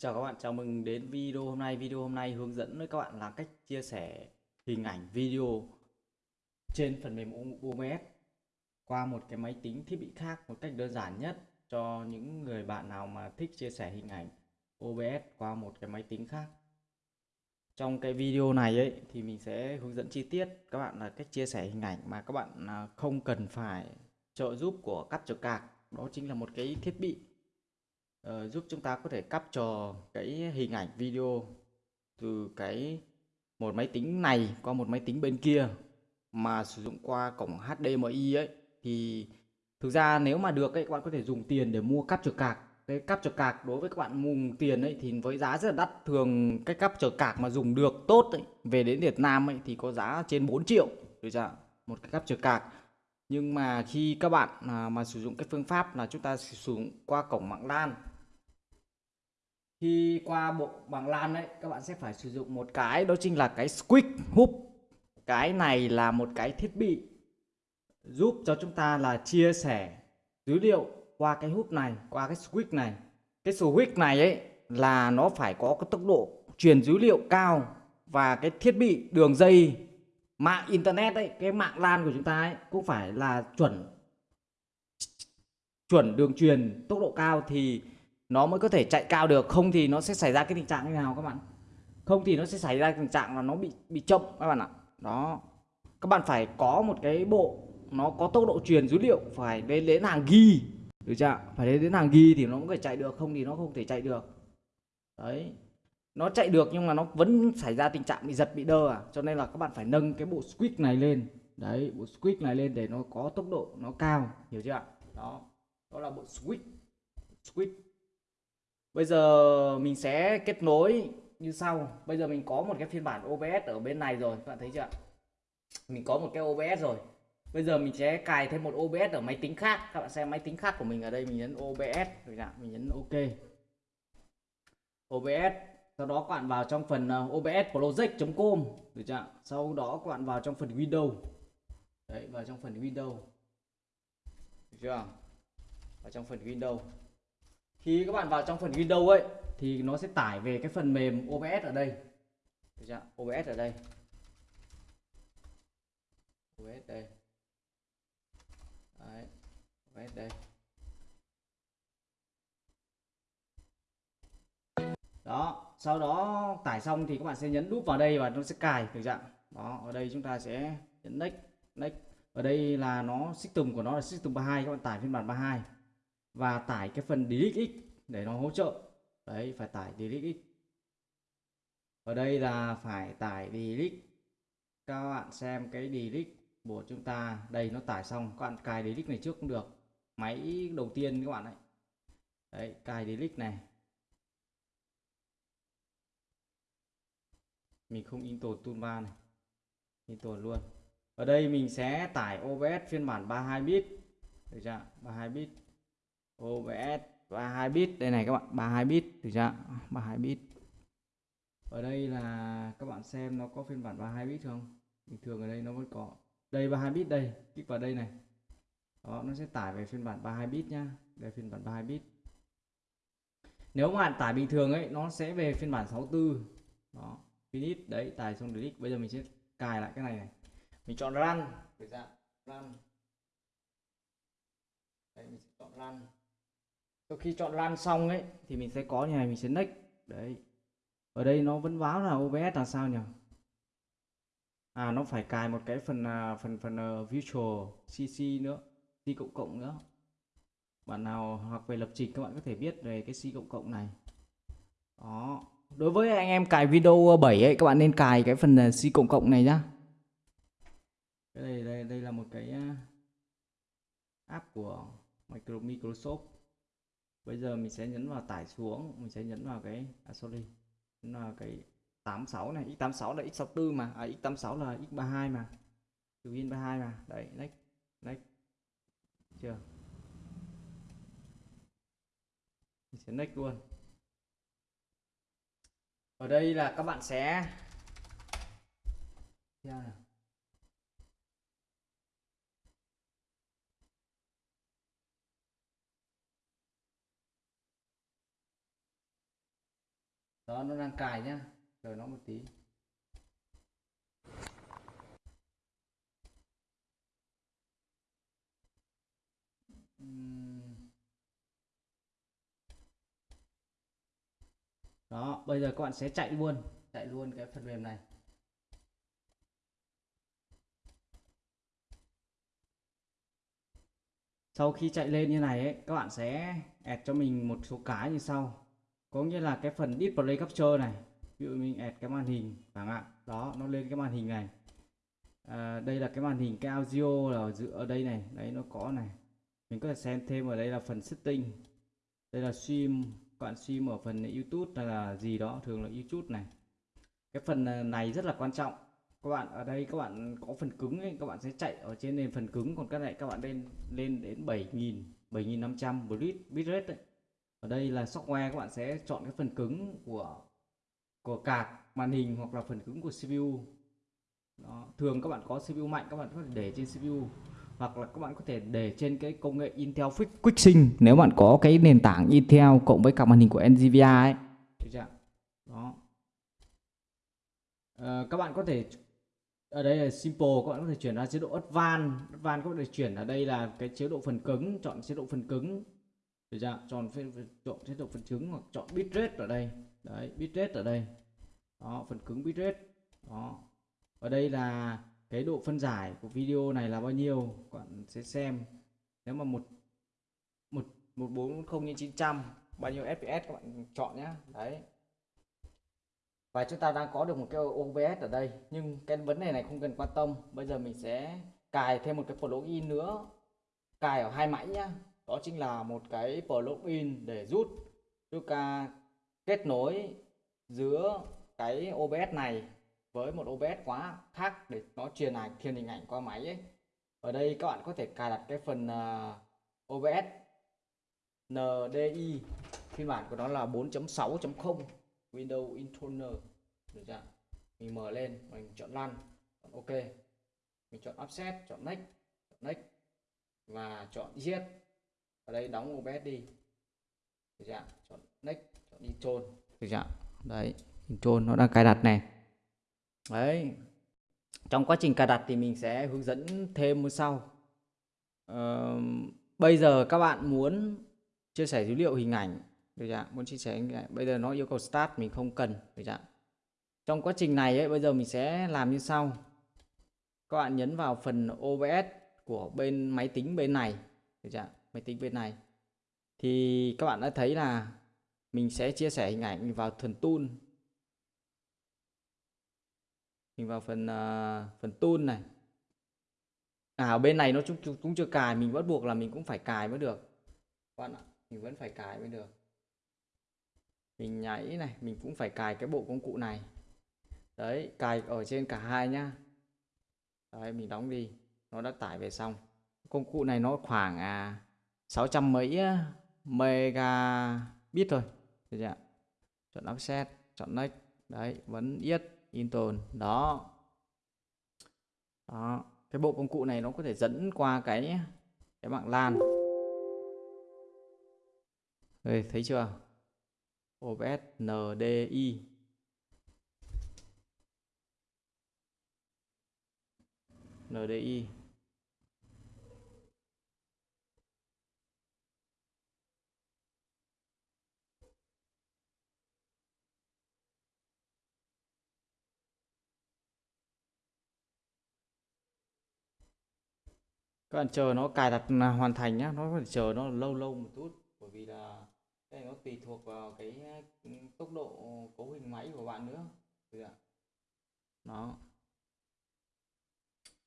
Chào các bạn, chào mừng đến video hôm nay. Video hôm nay hướng dẫn với các bạn là cách chia sẻ hình ảnh video trên phần mềm OBS qua một cái máy tính thiết bị khác một cách đơn giản nhất cho những người bạn nào mà thích chia sẻ hình ảnh OBS qua một cái máy tính khác. Trong cái video này ấy thì mình sẽ hướng dẫn chi tiết các bạn là cách chia sẻ hình ảnh mà các bạn à, không cần phải trợ giúp của Capture Card. Đó chính là một cái thiết bị uh, giúp chúng ta có thể capture cái hình ảnh video từ cái một máy tính này qua một máy tính bên kia mà sử dụng qua cổng HDMI ấy. Thì thực ra nếu mà được ấy các bạn có thể dùng tiền để mua capture card. Cái capture card đối với các bạn mùng tiền ấy thì với giá rất là đắt. Thường cái capture card mà dùng được tốt ấy, về đến Việt Nam ấy thì có giá trên 4 triệu. Được chưa một cái capture card nhưng mà khi các bạn à, mà sử dụng cái phương pháp là chúng ta sử dụng qua cổng mạng LAN. Khi qua bộ bằng LAN đấy các bạn sẽ phải sử dụng một cái đó chính là cái squid Hub cái này là một cái thiết bị giúp cho chúng ta là chia sẻ dữ liệu qua cái hút này qua cái switch này. Cái switch này ấy là nó phải có cái tốc độ truyền dữ liệu cao và cái thiết bị đường dây mạng internet ấy, cái mạng LAN của chúng ta ấy, cũng phải là chuẩn chuẩn đường truyền, tốc độ cao thì nó mới có thể chạy cao được. Không thì nó sẽ xảy ra cái tình trạng như nào các bạn? Không thì nó sẽ xảy ra tình trạng là nó bị bị chậm các bạn ạ. Đó. Các bạn phải có một cái bộ, nó có tốc độ truyền dữ liệu, phải đến đến hàng ghi, được chưa phải đến đến hàng ghi thì nó mới chạy được, không thì nó không thể chạy được. Đấy nó chạy được nhưng mà nó vẫn xảy ra tình trạng bị giật bị đơ à cho nên là các bạn phải nâng cái bộ squeak này lên đấy bộ squeak này lên để nó có tốc độ nó cao hiểu chưa ạ? đó đó là bộ squeak squeak Bây giờ mình sẽ kết nối như sau. Bây giờ mình có một cái phiên bản OBS ở bên này rồi, các bạn thấy chưa? Mình có một cái OBS rồi. Bây giờ mình sẽ cài thêm một OBS ở máy tính khác. Các bạn xem máy tính khác của mình ở đây mình nhấn OBS rồi ạ, mình nhấn OK. OBS sau đó các bạn vào trong phần ờ, obs project.com được chưa? Sau đó các bạn vào trong phần Windows. Đấy, vào trong phần Windows. Được chưa? Vào trong phần Windows khi các bạn vào trong phần Windows ấy thì nó sẽ tải về cái phần mềm OBS ở đây được chưa? OBS ở đây OBS đây Đấy. OBS đây đó sau đó tải xong thì các bạn sẽ nhấn đúp vào đây và nó sẽ cài, được dạng đó, ở đây chúng ta sẽ nhấn next next. Ở đây là nó, system của nó là system 32 các bạn tải phiên bản 32 và tải cái phần DirectX để nó hỗ trợ. Đấy, phải tải DirectX ở đây là phải tải DirectX các bạn xem cái DirectX của chúng ta. Đây, nó tải xong. Các bạn cài DirectX này trước cũng được. Máy đầu tiên các bạn ấy đấy, cài DirectX này. Mình không install toolbar này. Install luôn. Ở đây mình sẽ tải OBS phiên bản 32 bit. Được chưa? 32 bit. OBS 32 bit. Đây này các bạn 32 bit. Được chưa? 32 bit. Ở đây là các bạn xem nó có phiên bản 32 bit không? Bình thường ở đây nó vẫn có. Đây 32 bit đây. Kích vào đây này. Đó, nó sẽ tải về phiên bản 32 bit nhá. Đây, phiên bản 32 bit. Nếu bạn tải bình thường ấy, nó sẽ về phiên bản 64 đó finish đấy tải xong delete bây giờ mình sẽ cài lại cái này này. Mình chọn run. Được chưa run. Đây mình sẽ chọn run. Sau khi chọn lan xong ấy thì mình sẽ có như này mình sẽ next. Đấy. Ở đây nó vẫn báo là OBS là sao nhỉ? À nó phải cài một cái phần à, phần phần uh, Visual CC nữa. C cộng cộng nữa. Bạn nào học về lập trình các bạn có thể biết về cái C cộng cộng này. Đó đối với anh em cài video ờ, 7 ấy các bạn nên cài cái phần ờ, C cộng cộng này nhá. Cái này đây đây là một cái ờ, app của Microsoft. Bây giờ mình sẽ nhấn vào tải xuống mình sẽ nhấn vào cái à, sorry nhấn vào cái 86 này. X86 là x64 mà à, x86 là x32 mà. Từ in 32 mà. Đấy next next. Chưa. Mình sẽ next luôn ở đây là các bạn sẽ dạ. đó, nó đang cài nhá. Chờ nó một tí. Đó bây giờ các bạn sẽ chạy luôn chạy luôn cái phần mềm này. Sau khi chạy lên như này ấy, các bạn sẽ add cho mình một số cái như sau. Có nghĩa là cái phần display capture này ví dụ mình add cái màn hình chẳng hạn. Đó nó lên cái màn hình này. À, đây là cái màn hình cái audio là ở ở đây này đấy nó có này. Mình có thể xem thêm ở đây là phần setting. Đây là stream bạn stream ở phần YouTube là gì đó thường là YouTube này. Cái phần ờ, này rất là quan trọng. Các bạn ở đây các bạn có phần cứng ấy, các bạn sẽ chạy ở trên nền phần cứng còn cái này các bạn lên lên đến 7000 7500 bit bitrate đấy. Ở đây là software các bạn sẽ chọn cái phần cứng của của card màn hình hoặc là phần cứng của CPU đó. thường các bạn có CPU mạnh các bạn có thể để trên CPU hoặc là các bạn có thể để trên cái công nghệ Intel Quick Sync nếu bạn có cái nền tảng Intel cộng với cả màn hình của Nvidia ấy. Được chưa? đó. Ờ, các bạn có thể ở đây là simple các bạn có thể chuyển ra chế độ advanced advanced có thể chuyển ở đây là cái chế độ phần cứng chọn chế độ phần cứng. Được chưa? Chọn chọn chế độ phần cứng hoặc chọn bitrate ở đây. Đấy bitrate ở đây. Đó phần cứng bitrate. Đó. Ở đây là cái độ phân giải của video này là bao nhiêu? Các bạn sẽ xem. Nếu mà một một một bốn không nhân chín trăm, bao nhiêu fps các bạn chọn nhé đấy. Và chúng ta đang có được một cái OBS ở đây, nhưng cái vấn đề này không cần quan tâm. Bây giờ mình sẽ cài thêm một cái plugin nữa. Cài ở hai mảnh nhá. Đó chính là một cái plugin để rút chúng ta kết nối giữa cái OBS này với một OBS quá khác để nó truyền ảnh truyền hình ảnh qua máy ấy. Ở đây các bạn có thể cài đặt cái phần uh, OBS NDI phiên bản của nó là 4.6.0 Windows Internal được chưa? Mình mở lên mình chọn lăn, chọn OK mình chọn offset chọn next chọn next và chọn yes. ở đây đóng OBS đi được chưa? chọn next chọn intro được chưa? đấy intro nó đang cài đặt này đấy trong quá trình cài đặt thì mình sẽ hướng dẫn thêm sau uh, bây giờ các bạn muốn chia sẻ dữ liệu hình ảnh được chưa? muốn chia sẻ hình ảnh. bây giờ nó yêu cầu start mình không cần được chưa? trong quá trình này ấy bây giờ mình sẽ làm như sau các bạn nhấn vào phần OBS của bên máy tính bên này được chưa? máy tính bên này thì các bạn đã thấy là mình sẽ chia sẻ hình ảnh vào thuần tool mình vào phần uh, phần tool này. À ở bên này nó cũng, cũng chưa cài mình bắt buộc là mình cũng phải cài mới được. Bạn ạ mình vẫn phải cài mới được. Mình nhảy này mình cũng phải cài cái bộ công cụ này. Đấy cài ở trên cả hai nhá. Đấy mình đóng đi. Nó đã tải về xong. Công cụ này nó khoảng à 600 mấy megabit thôi. Được chưa chọn offset chọn next. Đấy vẫn yết install đó. Đó. Cái bộ công cụ này nó có thể dẫn qua cái cái mạng LAN. Đây, thấy chưa? OBS NDI NDI các bạn chờ nó cài đặt hoàn thành nhá, nó phải chờ nó lâu lâu một chút. Bởi vì là đây nó tùy thuộc vào cái ừ, tốc độ cấu hình máy của bạn nữa. Được ạ. Nó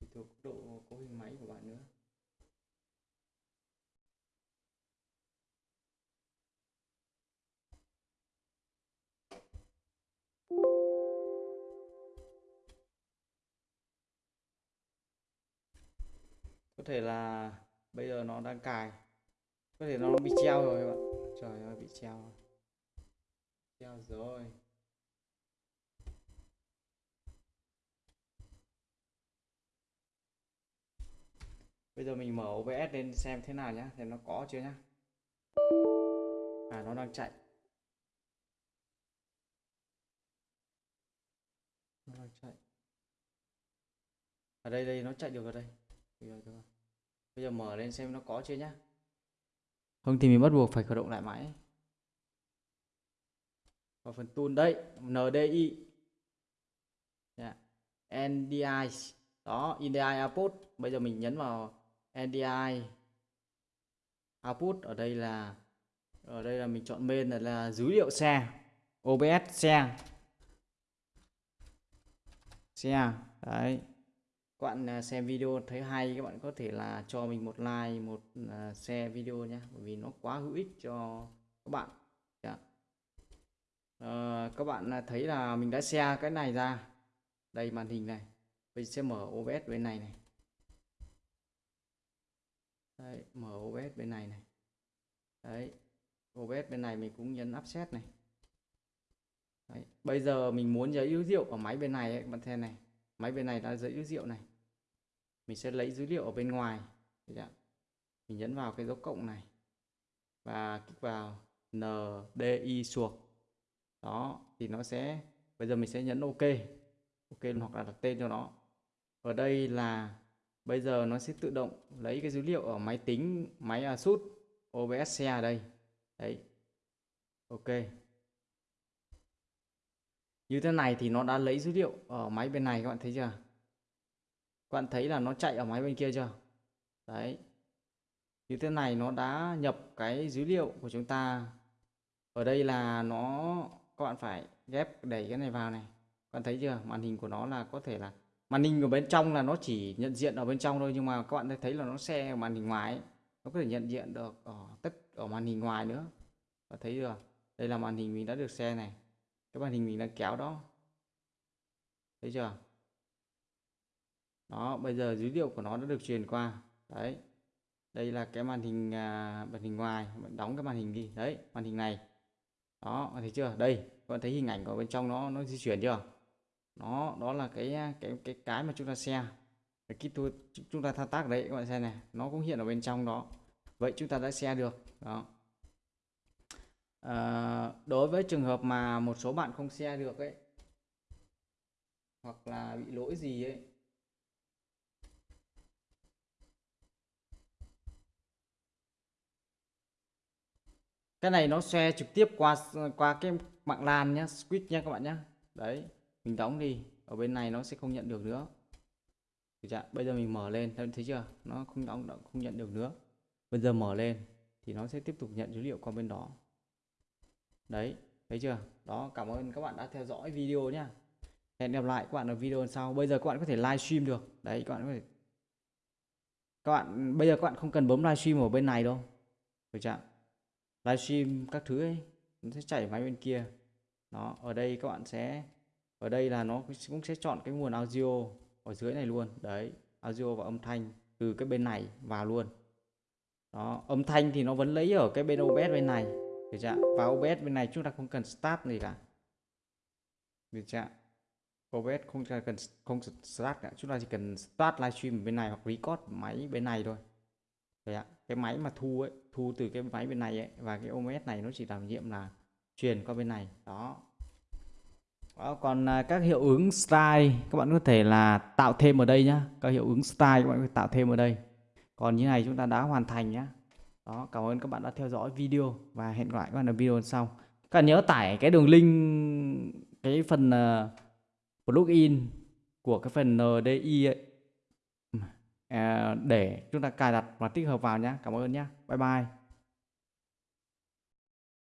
tùy thuộc độ cấu hình máy của bạn nữa. Có thể là bây giờ nó đang cài. Có thể nó bị treo rồi các bạn. Trời ơi, bị treo treo rồi. Bây giờ mình mở OBS lên xem thế nào nhá, xem nó có chưa nhá. À nó đang chạy. Nó đang chạy. Ở đây đây, nó chạy được ở đây. Được rồi bây giờ mở lên xem nó có chưa nhá. Không thì mình bắt buộc phải khởi động lại máy. Vào phần tool đây NDI yeah. NDI đó NDI output. Bây giờ mình nhấn vào NDI output. Ở đây là ở đây là mình chọn main là, là dữ liệu xe. OBS xe. Xe. Đấy các bạn à, xem video thấy hay các bạn có thể là cho mình một like một uh, share video nhé bởi vì nó quá hữu ích cho các bạn. Yeah. uh, các bạn à, thấy là mình đã share cái này ra. Đây màn hình này. Mình sẽ mở OBS bên này này. Đấy, mở OBS bên này này. Đấy OBS bên này mình cũng nhấn offset này. Đấy. bây giờ mình muốn giấy yếu rượu ở máy bên này ấy, bạn xem này. Máy bên này đã giấy yếu rượu này mình sẽ lấy dữ liệu ở bên ngoài. Mình nhấn vào cái dấu cộng này và kích vào NDI suộc. Đó, thì nó sẽ, bây giờ mình sẽ nhấn OK. OK hoặc là đặt tên cho nó. Ở đây là bây giờ nó sẽ tự động lấy cái dữ liệu ở máy tính, máy ASUS OBS ở đây. Đấy. Ok. Như thế này thì nó đã lấy dữ liệu ở máy bên này các bạn thấy chưa? Các bạn thấy là nó chạy ở máy bên kia chưa? Đấy. Như thế này nó đã nhập cái dữ liệu của chúng ta. Ở đây là nó, các bạn phải ghép đẩy cái này vào này. Các bạn thấy chưa? Màn hình của nó là có thể là, màn hình ở bên trong là nó chỉ nhận diện ở bên trong thôi, nhưng mà các bạn thấy là nó xe màn hình ngoài ấy. nó có thể nhận diện được ở tất ở màn hình ngoài nữa. Và thấy chưa? Đây là màn hình mình đã được xe này. Cái màn hình mình đang kéo đó. Thấy chưa? Đó bây giờ dữ liệu của nó đã được truyền qua. Đấy. Đây là cái màn hình à, màn hình ngoài. Mình đóng cái màn hình đi. Đấy màn hình này. Đó thấy chưa? Đây các bạn thấy hình ảnh của bên trong nó nó di chuyển chưa? Nó đó là cái à, cái cái cái mà chúng ta xe cái kit tool chúng ta thao tác đấy các bạn xem này. Nó cũng hiện ở bên trong đó. Vậy chúng ta đã xe được. Đó. À, đối với trường hợp mà một số bạn không xe được ấy hoặc là bị lỗi gì ấy cái này nó share trực tiếp qua qua cái mạng LAN nhá switch nhá các bạn nhá. Đấy, mình đóng đi, ở bên này nó sẽ không nhận được nữa. Chưa? bây giờ mình mở lên, thấy chưa? Nó không đóng không nhận được nữa. Bây giờ mở lên, thì nó sẽ tiếp tục nhận dữ liệu qua bên đó. Đấy, thấy chưa? Đó, cảm ơn các bạn đã theo dõi video nhá. Hẹn gặp lại các bạn ở video sau. Bây giờ các bạn có thể livestream được. Đấy, các bạn có thể, các bạn, bây giờ các bạn không cần bấm livestream ở bên này đâu. Được chưa livestream các thứ ấy, nó sẽ chảy máy bên kia. Đó, ở đây các bạn sẽ, ở đây là nó cũng sẽ chọn cái nguồn audio ở dưới này luôn. Đấy, audio và âm thanh từ cái bên này vào luôn. Đó, âm thanh thì nó vẫn lấy ở cái bên OBS bên này. Được chưa và OBS bên này chúng ta không cần start gì cả. Được chưa OBS không cần, không start cả. Chúng ta chỉ cần start livestream bên này hoặc record máy bên này thôi. Đấy ạ. cái máy mà thu ấy thu từ cái máy bên này ấy và cái OMS này nó chỉ làm nhiệm là truyền qua bên này. Đó. Đó, còn à, các hiệu ứng style các bạn có thể là tạo thêm ở đây nhá. Các hiệu ứng style các bạn có thể tạo thêm ở đây. Còn như này chúng ta đã hoàn thành nhá. Đó cảm ơn các bạn đã theo dõi video và hẹn gặp lại các bạn ở video sau. Các bạn nhớ tải cái đường link cái phần uh, plugin của cái phần NDI ấy. À, để chúng ta cài đặt và tích hợp vào nhé cảm ơn nhé bye bye.